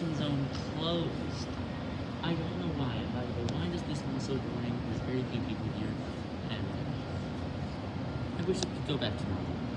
construction zone closed. I don't know why. By the way, why does this sound so boring? There's very few people here, and I wish it could go back to normal.